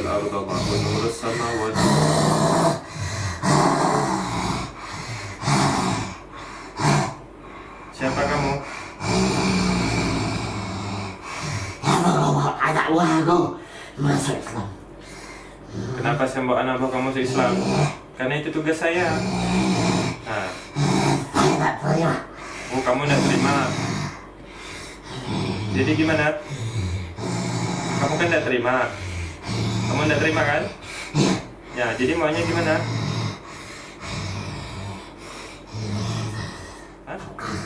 الأرض ونور السماوات Siapa kamu? Anak buahku masuk Islam. Kenapa saya bawa anak buah kamu masuk Islam? Karena itu tugas saya. Nah, Saya tak terima. oh kamu tidak terima. Jadi gimana? Kamu kan tidak terima. Kamu tidak terima kan? Ya, jadi maunya gimana? Hah?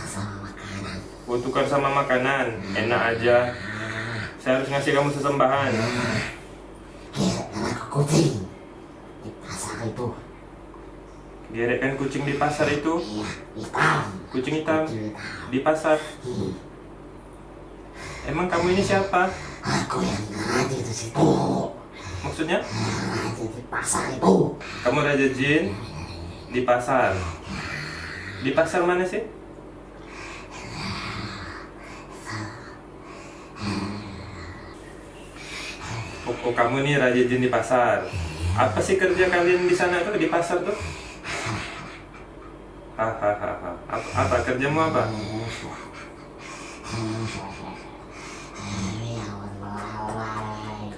Sama makanan. Oh, tukar sama makanan. Enak aja. Saya harus ngasih kamu sesembahan. Anak kucing di pasar itu. Gerekkan kucing di pasar itu. Iya, hitam. Kucing hitam di pasar. Emang kamu ini siapa? Aku yang ngaji di situ. Maksudnya? Di pasar itu. Kamu Raja Jin di pasar. Di pasar mana sih? Oh, oh, kamu nih Raja Jin di pasar. Apa sih kerja kalian di sana tuh di pasar tuh? Hahaha. Apa, apa kerjamu apa?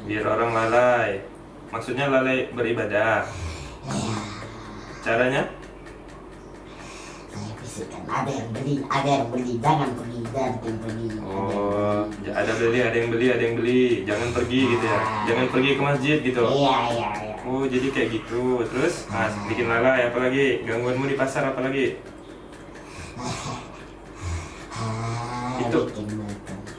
Biar orang lalai. Maksudnya lalai beribadah. Caranya? Ada yang beli, ada yang beli, jangan pergi, jangan pergi. Oh, ada beli, ada yang beli, ada yang beli. Jangan pergi gitu ya. Jangan pergi ke masjid gitu. Iya, iya, iya. Oh, jadi kayak gitu. Terus, ah, bikin lalai apa lagi? Gangguanmu di pasar apa lagi? Ah, Itu. bikin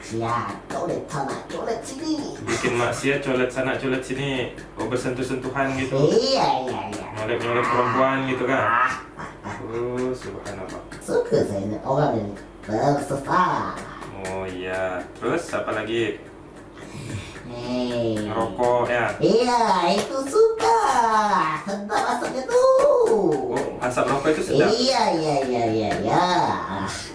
maksiat. Colet sana, colet sini. Bikin maksiat, colet sana, colet sini. Oh, bersentuh-sentuhan gitu. Iya, iya, iya. Nyolek-nyolek perempuan gitu kan. Oh, subhanallah. suka saya ini orang yang bersesat. Oh iya. Terus apa lagi? Hei. Rokok ya. Iya, itu suka. Sedap asapnya tuh. Oh, asap rokok itu sedap. Iya, iya, iya, iya, iya.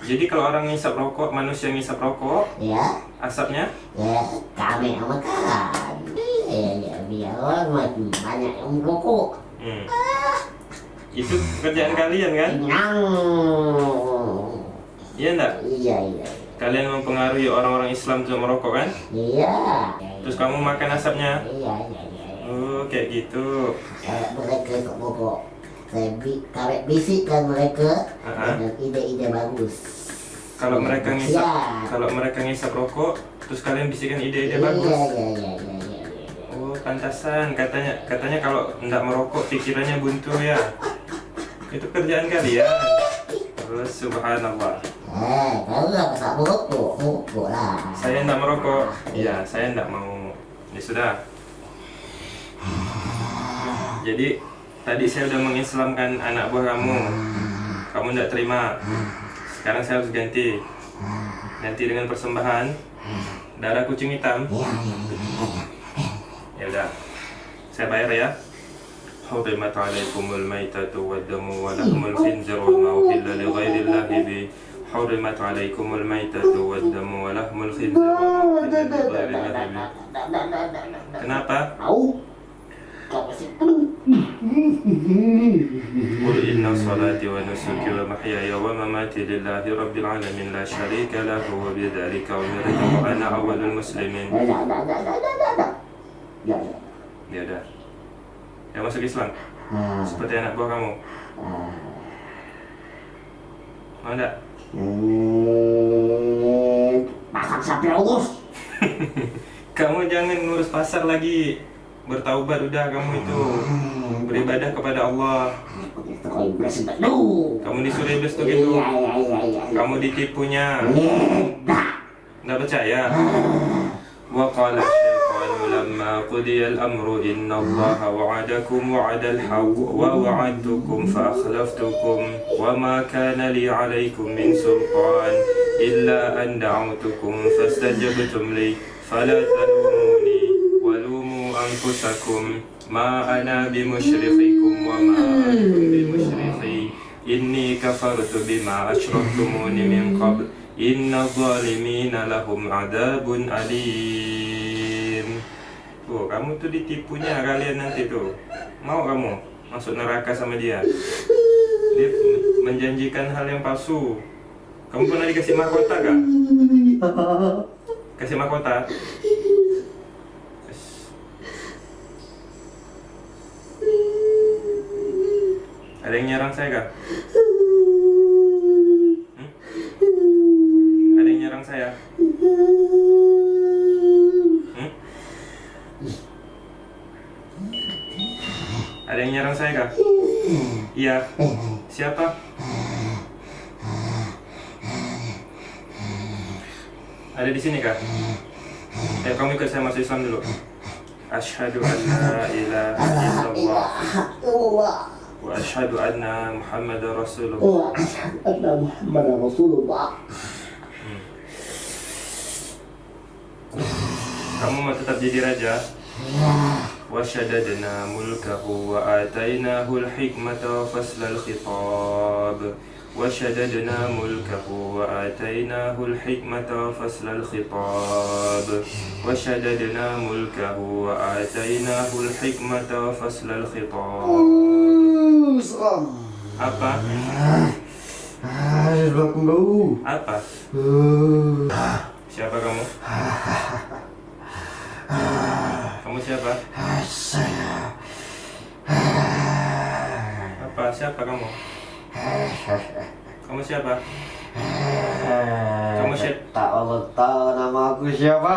Jadi kalau orang ngisap rokok, manusia ngisap rokok, Ya, asapnya ya, kami yang makan. Iya, iya, biar orang mati banyak yang merokok. hmm. Itu kerjaan kalian kan? Iya enggak? Iya, iya, Kalian mempengaruhi orang-orang Islam untuk merokok kan? iya. Terus kamu makan asapnya? Iya, iya, iya. iya. Oh, kayak gitu. Kalau mereka kok merokok, saya bi kawet bisikkan mereka Aha. dengan ide-ide bagus. Kalau mereka ngisap, Siap. kalau mereka ngisap rokok, terus kalian bisikan ide-ide Iya, bagus. iya, iya, iya, iya, iya, iya. Oh, pantasan. Katanya, katanya kalau enggak merokok pikirannya buntu ya. Itu kerjaan kalian. Terus subhanallah. Eh, kalau nggak merokok, merokok lah. Saya enggak merokok. Iya, saya enggak mau. Ya sudah. Jadi tadi saya udah mengislamkan anak buah kamu. Kamu enggak terima. Sekarang saya harus ganti. Ganti dengan persembahan darah kucing hitam. Iya, iya, iya, iya. Ya udah. Saya bayar ya. حرمت عليكم الميتة والدم ولحم الخنزير وما أهل لغير الله به حرمت عليكم الميتة والدم ولحم الخنزير وما أهل لغير الله به Kenapa? Tahu? Kau masih قل إن صلاتي ونسكي ومحياي ومماتي لله رب العالمين لا شريك له وبذلك أمرت وأنا أول المسلمين Dah, dah, dah, dah, dah, dah, dah. Ya, ya. Ya udah. Ya masuk Islam. Ah, Seperti anak buah kamu. ah. Mau enggak? Hmm, Pasang sapi urus. Kamu jangan ngurus pasar lagi. Bertaubat udah kamu itu. Beribadah kepada Allah. Itu kau iblis dulu. Kamu disuruh iblis tuh gitu. Iya, iya, iya, iya. Kamu ditipunya. Tidak. Nggak percaya? وقال الشيطان لما قضي الأمر إن الله وعدكم وعد الحق ووعدتكم فأخلفتكم وما كان لي عليكم من سلطان إلا أن دعوتكم فاستجبتم لي فلا تلوموني ولوموا أنفسكم ما أنا بمشرخكم وما أنتم بمشرخي إني كفرت بما أشركتموني من قبل إن الظالمين لهم عذاب أليم ditipu. Kamu tuh ditipunya kalian nanti tuh. Mau kamu masuk neraka sama dia? Dia menjanjikan hal yang palsu. Kamu pernah dikasih mahkota kah? Kasih mahkota? Ada yang nyerang saya kah? Hmm? Ada yang nyerang saya? Hmm? Ada yang nyerang saya kah? Iya. Siapa? Ada di sini kah? Eh, kamu ikut saya masuk Islam dulu. Asyhadu an la ilaha illallah Wa asyhadu anna Muhammadar Rasulullah. وأشهد أن محمدا رسول الله Kamu mau tetap jadi raja? وشددنا ملكه وآتيناه الحكمة فصل الخطاب وشددنا ملكه وآتيناه الحكمة فصل الخطاب وشددنا ملكه وآتيناه الحكمة فصل الخطاب Apa? Apa? Siapa kamu? Kamu siapa? Apa? Siapa kamu? Kamu siapa? Kamu siapa? Tak Allah tahu nama aku siapa.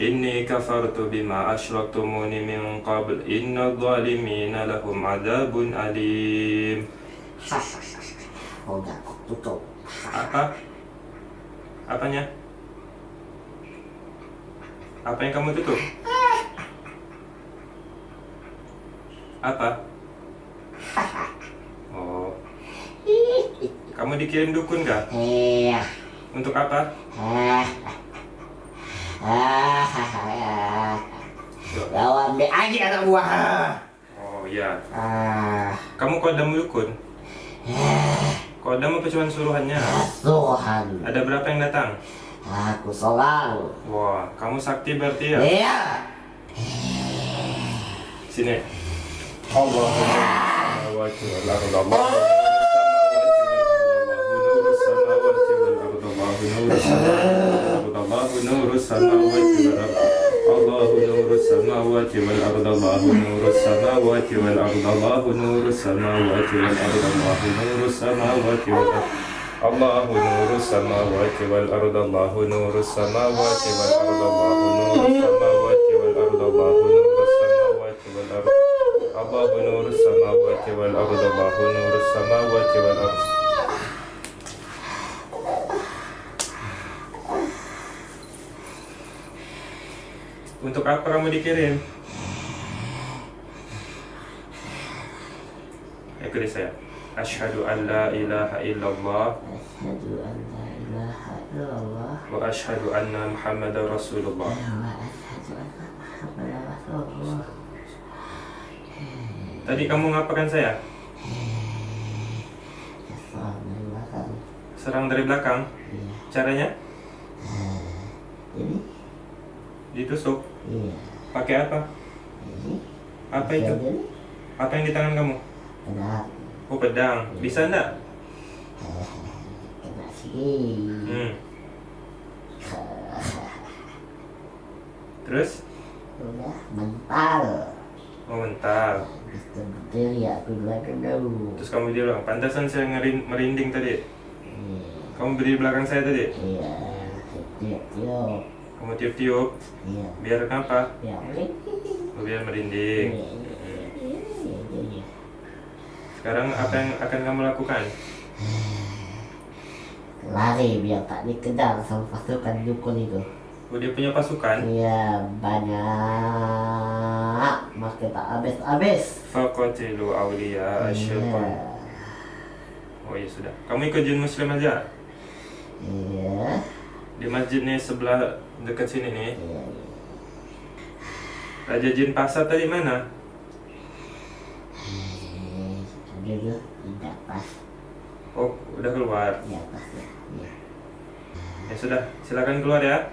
إني كفرت بما أشركتموني من قبل إن الظالمين لهم عذاب أليم Udah aku tutup. Apa? Apanya? Apa yang kamu tutup? Apa? Oh. Kamu dikirim dukun kah? Iya. Untuk apa? Aja anak buah. Oh iya. Ah. Kamu kodam dukun? Kodam apa cuma suruhannya? Tuhan. Ada berapa yang datang? Aku seorang. Wah, kamu sakti berarti ya? Iya. Sini. Allah samawati wal ardi Allah nuru samawati wal ardi Allah nuru samawati wal ardi Allah nuru samawati wal ardi Allah nuru samawati wal ardi Allah nuru samawati wal ardi Allah nuru samawati wal ardi الله نور السماوات والأرض الله نور السماوات والأرض Untuk apa kamu dikirim? Ikuti saya. Asyhadu an la ilaha illallah Asyhadu an la ilaha illallah wa asyhadu anna Muhammadar Rasulullah. wa asyhadu anna Muhammadan Rasulullah. Tadi kamu ngapakan saya? Assalamualaikum. Serang dari belakang. Iya. Caranya Ini? ditusuk. Iya. Pakai apa? Ini? Apa itu? Apa yang di tangan kamu? Kena, Oh pedang. Bisa enggak? kena sini. Hmm. Terus? Udah mental. Oh mental. Bisa berdiri aku belakang dulu. Terus kamu bilang, pantasan saya ngerin- merinding tadi. Iya. Kamu berdiri di belakang saya tadi. Iya. Tiup-tiup. Kamu tiup-tiup. Iya. Biar kenapa? Ya, Oh, biar merinding. Sekarang apa yang akan kamu lakukan? Lari biar tak dikejar sama pasukan dukun itu. Oh, dia punya pasukan. Iya banyak. Mas kita habis-habis. Faqatilu awliya asyaitan. Iya. Oh iya sudah. Kamu ikut jin muslim aja. Iya. Di masjid nih sebelah dekat sini nih. Iya. Raja jin pasar tadi mana? Dulu tidak pas. Oh, udah keluar. Ya pas ya. Iya. Ya sudah, silakan keluar ya.